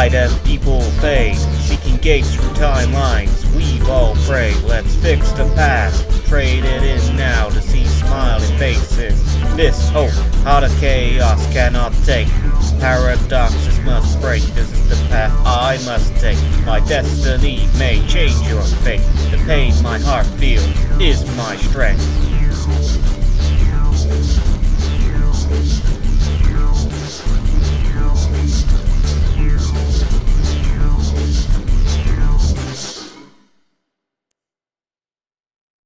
As people fade, seeking gates through timelines. We've all prayed, let's fix the past. Trade it in now to see smiling faces. This hope, out of chaos cannot take. Paradoxes must break, this is the path I must take. My destiny may change your fate. The pain my heart feels is my strength.